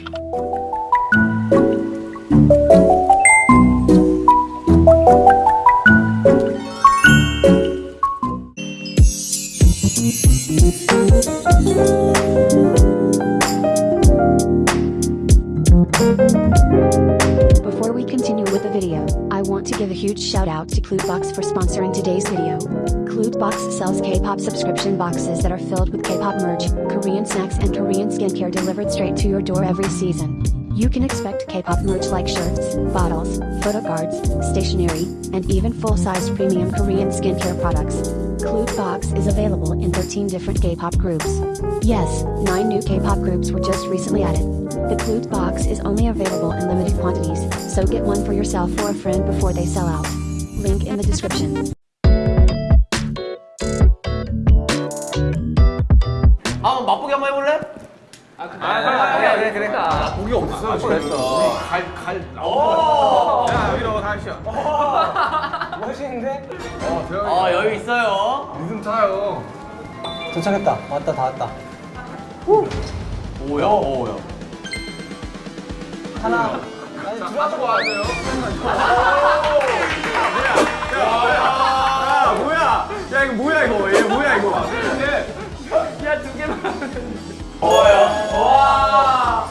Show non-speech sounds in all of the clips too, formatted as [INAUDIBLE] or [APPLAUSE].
Before we continue with the video, I want to give a huge shout out to Clutebox for sponsoring today's video. Clutebox sells K-pop subscription boxes that are filled with K-pop merch, Korean snacks and Korean skincare delivered straight to your door every season. You can expect K-pop merch like shirts, bottles, photo cards, stationery, and even full-size premium Korean skincare products. Clutebox is available in 13 different K-pop groups. Yes, 9 new K-pop groups were just recently added. The Clute box is only available in limited quantities, so get one for yourself or a friend before they sell out. Link in the description. 아 고기 어딨어? 그랬어. 갈갈 야. 여기로 다시요 멋있는데? 어 대박이다. 아 여유 있어요. 리듬 타요. 도착했다. 왔다 다 왔다. 오야 오야 하나. 들어가고 와야 돼요. 야 뭐야? 야 이거 뭐야 이거? 얘 뭐야 이거? 야 두 개만 뭐야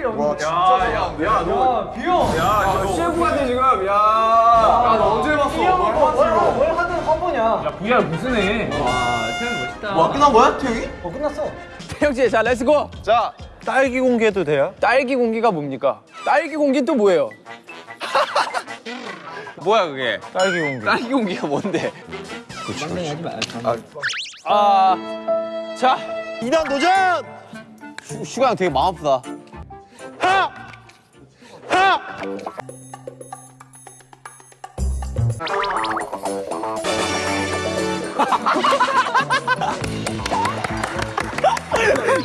해본 적이 없는데 야야야너 비용 야 셰프 같아 지금. 야 야 너 언제 봤어? 뭘뭘 하든 화보냐? VR 무슨 해? 와 태현 멋있다. 와 끝난 거야 태영이? 어 끝났어. 태영 씨 자 렛츠고 자. 딸기 공개도 돼요? 딸기 공기가 뭡니까? 딸기 공기 또 뭐예요? [LAUGHS] 뭐야 그게? 딸기 공개. 딸기 공기가 뭔데? 아, 자 2단 도전! 슈- 슈가 형 되게 마음 아프다 하! 하!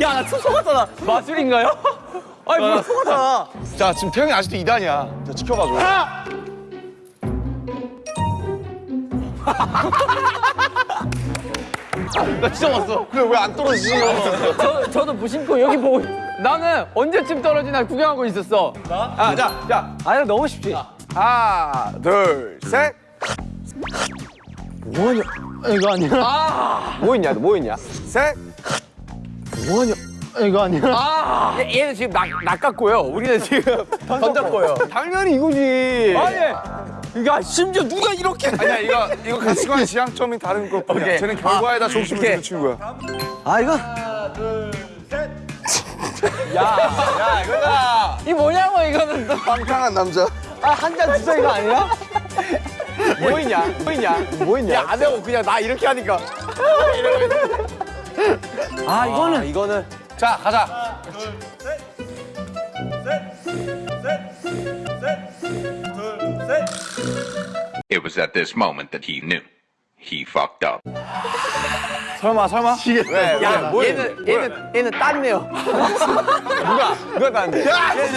야 나 속았잖아 마술인가요? [LAUGHS] 아니 뭐야 속았잖아 자 지금 태영이 아직도 2단이야 자 지켜봐줘 하! [LAUGHS] 나 진짜 왔어 그래 왜 안 떨어지지? 저, 저도 무심코 여기 보고 나는 언제쯤 떨어지나 구경하고 있었어 아, 자, 자, 아니 너무 쉽지. 하나, 둘, 셋. 뭐하냐? 이거 아니야? 뭐 있냐 뭐 있냐 셋. 뭐하냐? 이거 아니야? 아 얘, 얘는 지금 낚, 낚았고요 우리는 지금 던졌고요 [LAUGHS] 당연히 이거지 아니 야 심지어 누가 이렇게 아니야, 이거 이거 가치관 지향점이 다른 것 뿐이야. 오케이. 쟤는 결과에다 중심을. 두는 친구야. 아 이거? 야, 이거다. 이 뭐냐고 이거는 또. 방탕한 남자. 아 한 잔 주자 이거 아니야? 뭐 있냐? 뭐 있냐? 뭐 있냐? 야, 안 하고 그냥 나 이렇게 하니까. 아 이거는 아, 이거는 자, 가자. It was at this moment that he knew. He fucked up. 설마, 설마? 왜? 야, 왜? 얘는 얘는 얘는 땄네요. 누가 누가 땄는데? 야,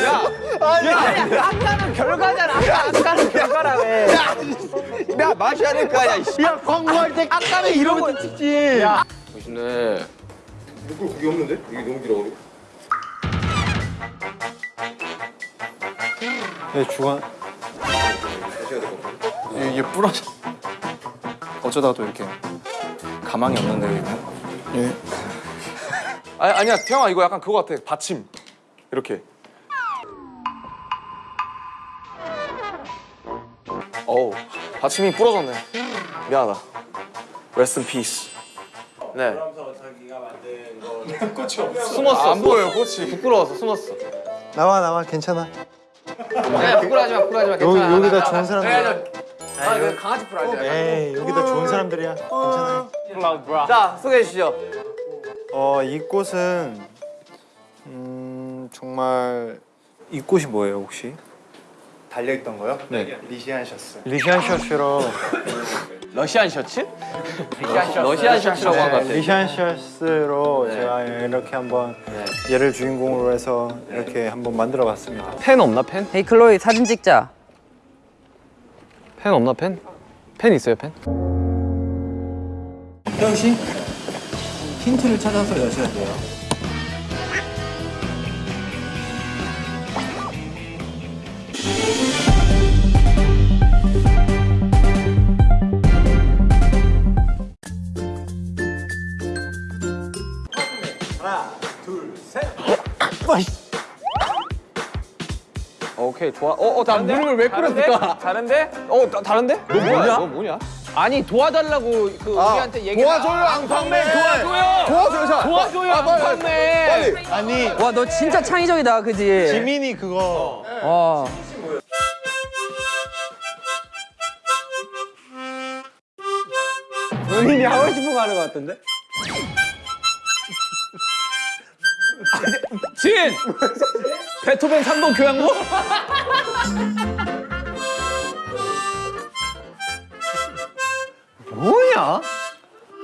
야, 아니, 아까는 결과잖아. 아까 아까는 결과라며. 야, 마셔야 될거 아니야. 씨. 야 광고할 때 아까는 이러고 찍지. 야. 멋있네. 네 주관. 이게 부러져. 어쩌다 또 이렇게 가망이 없는데 이거. 예. 아니 아니야 태영아 이거 약간 그거 같아 받침 이렇게. 어우 받침이 부러졌네. 미안하다. Rest in peace. 네. [LAUGHS] 숨었어. 안 보여요 꽃이. 부끄러워서 숨었어. 나와 나와 괜찮아. 야, 부끄러워하지 마. 부끄러워하지 마. 여기 괜찮아. 여기다 좋은 사람 들. 아, 그 강아지 풀 마. 에이 여기다 좋은 사람들이야. 괜찮아. 자, 소개해 주시죠. 어, 이 꽃은 음, 정말 이 꽃이 뭐예요, 혹시? 달려 있던 거요? 네. 리시안 셔츠. 리시안 셔츠로 러시안 셔츠? 러시안 셔츠라고 한 것 같아. 리시안 셔츠로 제가 이렇게 한번 얘를 주인공으로 해서 이렇게 한번 만들어 봤습니다. 펜 없나 펜? 헤이 클로이 사진 찍자 펜 없나 펜? 펜 있어요 펜? 태영 씨 힌트를 찾아서 여셔야 돼요. 오케이 좋아. 어어 나 무릎을 왜 꿇었을까? 다른데? 어 다, 다른데? 너 뭐야? 너 뭐냐? 아니 도와달라고 그 우리한테 얘기 도와줘요 앙팡맨 도와줘요 도와줘요 자. 도와줘요 아, 앙팡맨 빨리. 아니 와 너 진짜 창의적이다 그지? 지민이 그거 와. 본인이 하고 싶은 거 하는 거 같던데? 진! 베토벤 3번 교향곡? 뭐냐?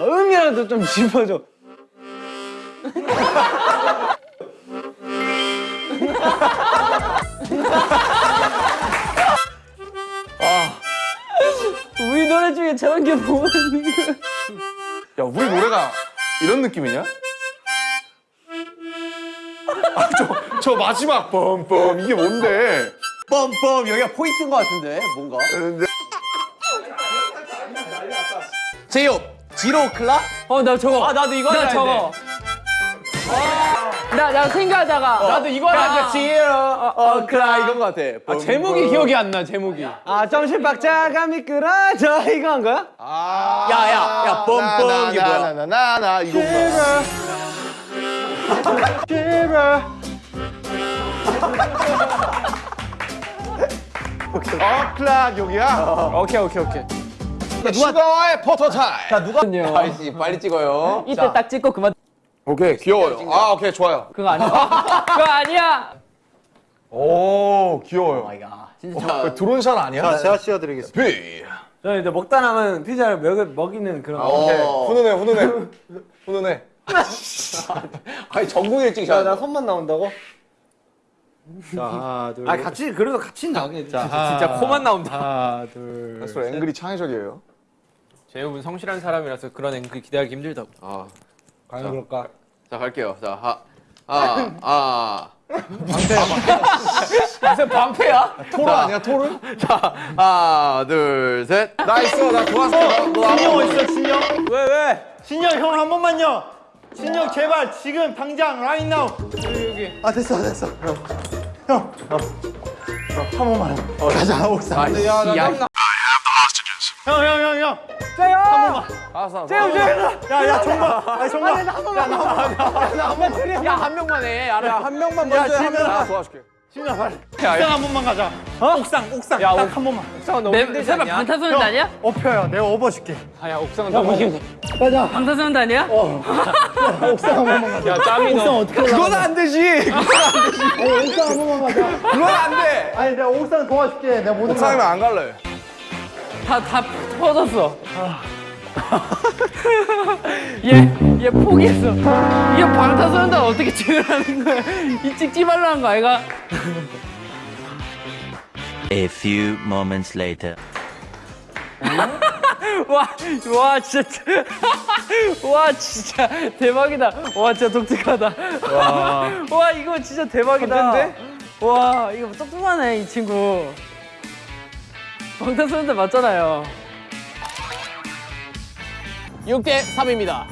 음이라도 좀 짚어줘. 우리 노래 중에 저런 게 뭐가 있는 거야? 야 우리 노래가 이런 느낌이냐? 아 저 저 마지막 뻔뻔 이게 뭔데? 뻔뻔 여기가 포인트인 것 같은데 뭔가. 제이홉 지로 클라? 어 나 저거. 아 나도 이거 나 저거. 나 나 생각하다가 나도 이거 하려 지로 어 클라 이건 것 같아. 아, 제목이 기억이 안 나 제목이 아 정신박자가 미끄러져 이거 한 거야? 야야 야 뻔뻔 이게 뭐야? 나나나나 이거 o'clock 여기야? 오케이 오케이 오케이 슈가와의 photo time. 아이씨 빨리 찍어요. 이때 딱 찍고 그만. 오케이 귀여워요. 아 오케이 좋아요. 그거 아니야. 그거 아니야. 오 귀여워요. 진짜 drone shot 아니야? 자 제가 씌워드리겠습니다 비. 저는 이제 먹다 남은 피자를 먹, 먹이는 그런 거 오케이 어. 훈훈해 훈훈해 훈훈해. 아니 전국에 찍자. 나 손만 나온다고? 자 하나 둘 아 같이 그래도 같이 나오게 자, 진짜 코만 나온다 하나 둘 앵글이 창의적이에요. 재욱은 성실한 사람이라서 그런 앵글 기대하기 힘들다고 아, 과연 그럴까? 자 갈게요. 자 하, [LAUGHS] 아, 아. 무슨 방패야? 토르 아니야 토르? 자 하나 둘 셋. 나 있어 나. 너 신영 어딨어 신영? 왜 왜? 신영 형한 번만요 신영 제발 지금 당장 right now. 여기 아 됐어 됐어. 형. 어. 어, 한 번만 어, 가자 옥상 야나 땀나. 형형형형. 알았어. 재욱 재욱 야야 정말 아 정말. 야한 명만. 해. 알아. 한 명만 먼저 해. 나 도와줄게. 신영 빨리. 옥상 한 번만 가자. 옥상 옥상. 야, 딱한 번만. 옥상은 너무 힘들지 세발 않냐? 방탄소년단 아니야? 업혀요. 내가 업어줄게. 아야 옥상은 너무 힘들어 방탄소년단 아니야? 옥상 한 번만 가자. 야 짬이 옥상 너 어떻게 그건 안 되지. 어, 옥상 한 번만 가자. 그건 안 돼. 아니 내가 옥상 도와줄게. 내가 모든 옥상이면 안 갈래. 다다 퍼졌어. [LAUGHS] 얘 얘 포기했어. 이게 방탄소년단 어떻게 찍으라는 거야? 이 찍지 말라는 거 아이가? A few moments later. [LAUGHS] 와, 와 진짜, [LAUGHS] 와 진짜 대박이다. 와 진짜 독특하다. 와, 이거 진짜 대박이다. 컨텐데? 와 이거 똑똑하네 이 친구. 방탄소년단 맞잖아요. 6대 3입니다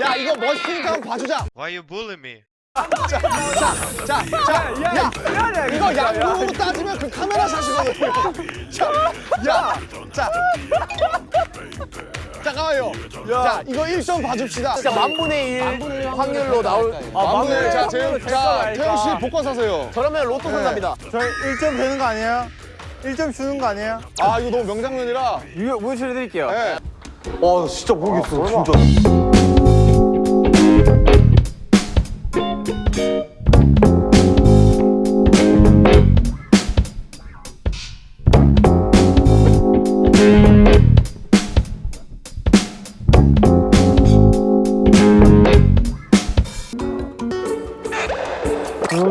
야 이거 멋있으니까 한번 봐주자. Why you bullying me? 자, 야, 이거 양쪽으로 따지면 그 카메라 샷이거든. 자, 야, 자, 잠깐만요. 자, 이거 1점 봐줍시다. 진짜 만분의 1 확률로 나올 만분의 일. 자, 재영, 자, 태영 씨. 복권 사세요. 저러면 로또 산답니다 저희 1점 되는 거 아니에요? 1점 주는 거 아니에요? 아, 이거 너무 명장면이라. 이거 보여드릴게요 네. 어, 진짜 모르겠어, 진짜.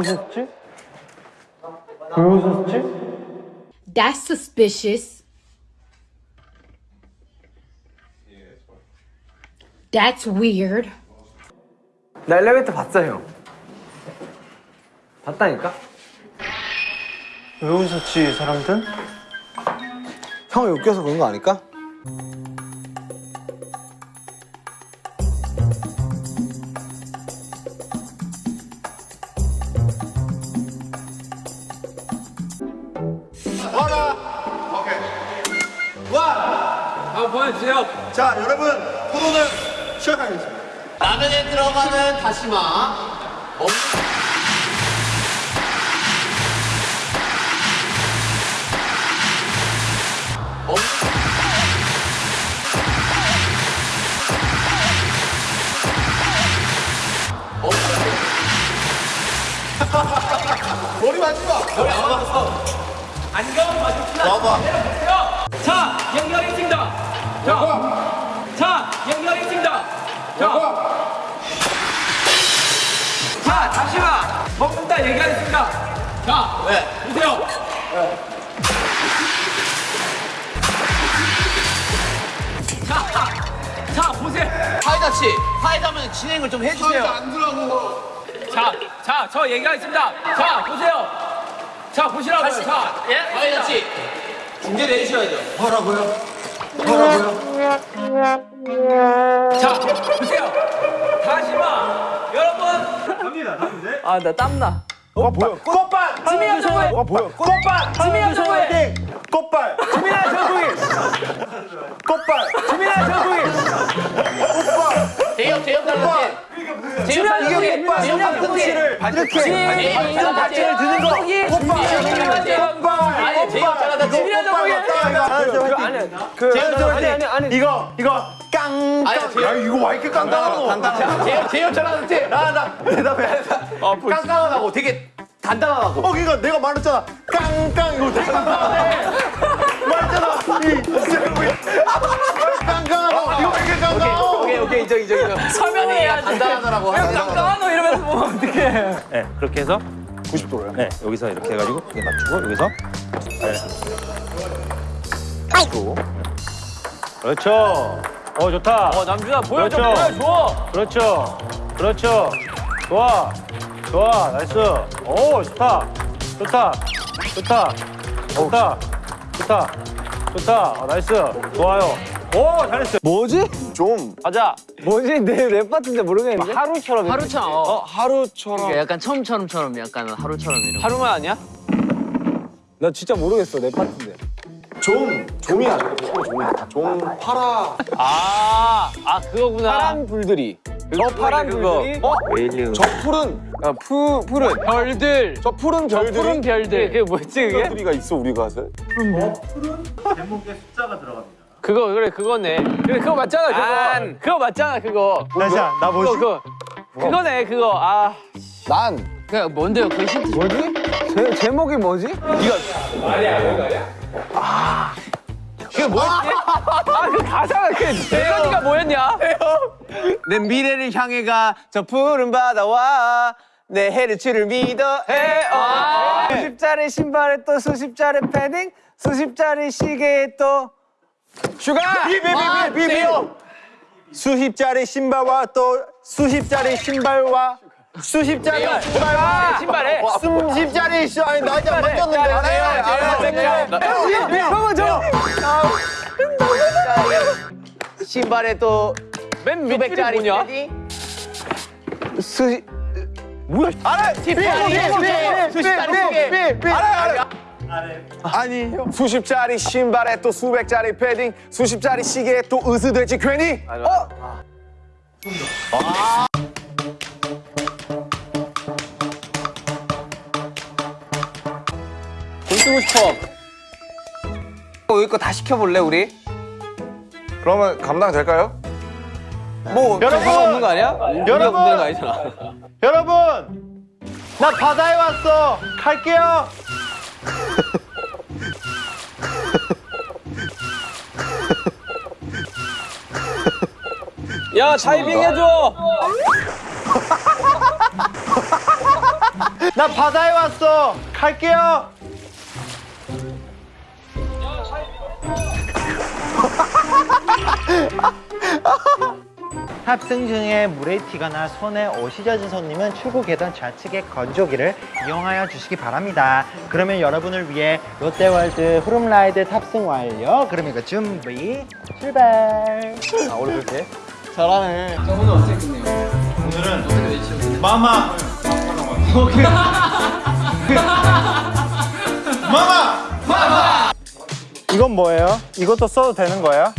오셨지? 왜 오셨지? That's suspicious. That's weird. 나 엘리베이터 봤어요. 봤다니까? 왜 웃었지, 사람들? 형이 웃겨서 그런 거 아닐까? 보여주세요. 자, 여러분, 토론을 시작하겠습니다. 라면에 들어가는 다시마. 머리 맞지 마. 안경 맞읍시다. 자, 파이다 씨, 파이다면 진행을 좀 해주세요. 안 들어가고. 자, 자, 저 얘기하겠습니다. 자, 보세요. 자, 보시라고요. 자, 예? 파이다 씨, 중재 내주셔야죠. 뭐라고요? 뭐라고요? 자, 보세요. 다시마. 여러분. 아, 나 땀나. 어 뭐야? 꽃발! 지민아 정우의 어 뭐야? 꽃발! 지민아 정우의 꽃발! 지민아 정국이! 꽃발! 지민아 정국이! 제협, 제협 달라지. 제협. 이게 꽃발! 제협. 꽃씨를 이렇게 이거 박진을 드는 거! 꽃발! 아니, 제협 달라지. 지민아 아니 이거 이거 깡! 야 이거 왜 이렇게 깡깡하노? 제협, 제협 잘하는지. 나나 대답해. 깡깡하고 되게 단단하고. 어 그러니까 내가 말했잖아 깡깡 이거 되게 깡깡하네 [LAUGHS] 말했잖아 해야지. 단단하더라고. 깜깜한 너 이러면서 보면 어떡해. 네, 그렇게 해서 90도로요. 네, 여기서 이렇게 해가지고 이게 맞추고 여기서 네. 또. 그렇죠. 어 좋다. 어, 남준아 보여줘, 그렇죠. 보여줘. 그렇죠. 그렇죠. 좋아. 좋아. nice. 오 좋다. 좋다. 좋다. 좋다. 좋다. 좋다. 어, nice. 좋아요. 오 잘했어. 뭐지? 좀 가자. 뭐지 내 랩 같은데 모르겠는데 하루처럼. 하루처럼. 어 하루처럼 그러니까 약간 처음처럼처럼 약간 하루처럼 이런. 하루만 아니야? 나 진짜 모르겠어 내 파트인데 좀 좀이야 좀 좀이야 좀 파라 아, 아 그거구나. 파란 불들이 저 파란 불들이. 어? 저 푸른 아, 푸 푸른 별들. 저 푸른 별들이 푸른 별들. 그게 뭐지 그게? 별들이가 있어 우리 가서 그거 그래 그거네. 그래 그거 맞잖아 그거. 그거 맞잖아 그거. 다시야 나 그거 뭐지? 그거. 그거네 그거. 아. 난그 뭔데요? 그 힌트 좀. 뭐지? 제, 제목이 뭐지? 그게 뭐였지? 아 그 가사가 그 멜로디가 뭐였냐? 내 미래를 향해 가 저 푸른 바다와 내 헤르츠를 믿어 해어 수십짜리 신발에 또 수십짜리 패딩 수십짜리 시계에 또 슈가 비비비비비요 수십짜리 신발과 또 수십짜리 신발과 수십짜리 신발과 신발에 수십짜리 시 아니 나 이제 만졌는데 형은 저 신발에 또맨 밑줄이 뭐냐? 수 뭐야? 알아! 수십짜리 시계 알아요 알아요 아니 수십짜리 신발에 또 수백짜리 패딩 수십짜리 시계에 또 으스대지 괜히 어? 돈 쓰고 싶어 여기 거 다 시켜볼래 우리? 그러면 감당 될까요? 뭐 여러분! 없는 거 아니야? 여러분! 거 아니잖아 여러분 나 바다에 왔어 갈게요 야 다이빙 해줘 [LAUGHS] 나 바다에 왔어. 갈게요. [LAUGHS] 탑승 중에 물에 튀거나 손에 옷이 젖은 손님은 출구 계단 좌측의 건조기를 이용하여 주시기 바랍니다. 그러면 여러분을 위해 롯데월드 후룸라이드 탑승 완료. 그럼 이거 준비 출발. 아 원래 그렇게? 잘하네. 자, 오늘 어떻게 끝내요? 오늘은 어떻게 외치셨어요? 마마. 마마. 마마. 이건 뭐예요? 이것도 써도 되는 거예요?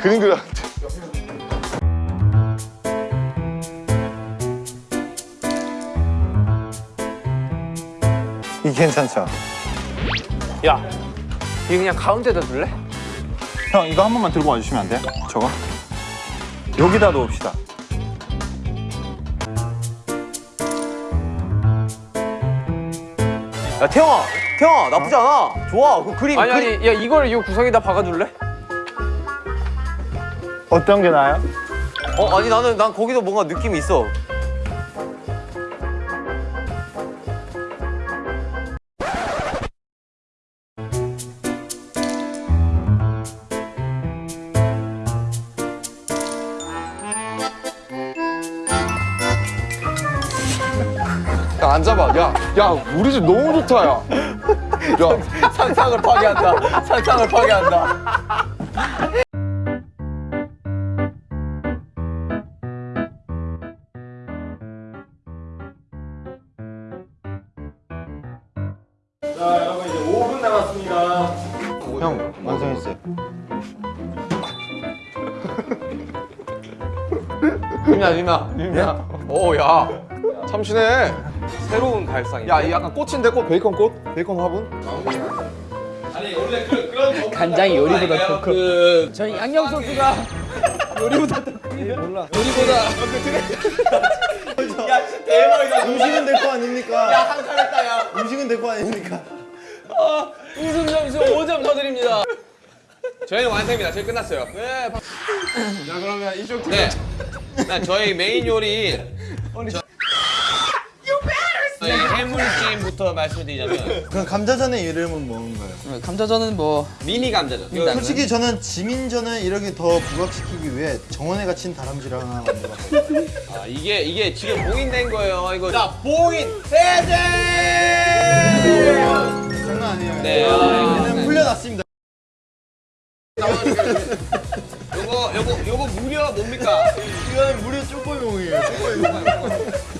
그림 그려. 이 괜찮죠? 야, 이 그냥 가운데다 둘래? 형 이거 한 번만 들고 와주시면 안 돼요? 저거? 여기다 놓읍시다. 야, 태영아, 태영아, 나쁘지 않아. 좋아, 그 그림. 아니 그림. 아니 야 이걸 이 구석에다 박아줄래? 어떤 게 나아요? 어, 아니 나는 난 거기도 뭔가 느낌이 있어. 야 앉아봐. 야, 야 우리 집 너무 좋다 야. 야 [LAUGHS] 상상을 파괴한다. 상상을 파괴한다. 유미야 유미야 유미야. 오야 참신해. 새로운 발상이. 야이 약간 꽃인데 꽃 베이컨 꽃 베이컨 화분. [LAUGHS] 간장이 요리보다 더 커. 그... 저희 양념 소스가 [LAUGHS] 요리보다 더 크네요. 몰라. 요리보다 음식은 될 거 아닙니까? 야, 한 칼했다, 야. 음식은 될 거 아닙니까? 웃음 점수 5점 더 드립니다. 저희는 완성입니다. 저희 끝났어요. 네. 박- 자 그러면 이쪽 팀. 네. 네, 저희 메인 요리. 저... 저희 해물찜부터 말씀드리자면 그럼 감자전의 이름은 뭔가요? 감자전은 뭐 미니 감자전. 솔직히 저는 지민전을 이렇게 더 부각시키기 위해 정원에 갇힌 다람쥐랑 하나 만들었어요. 아, 이게 이게 지금 봉인된 거예요. 이거 자 봉인 해제. 장난 아니에요. 네. 아, 얘는 풀려났습니다. 뭡니까? 이건 무려 쭈꾸용이에요. 쭈꾸용.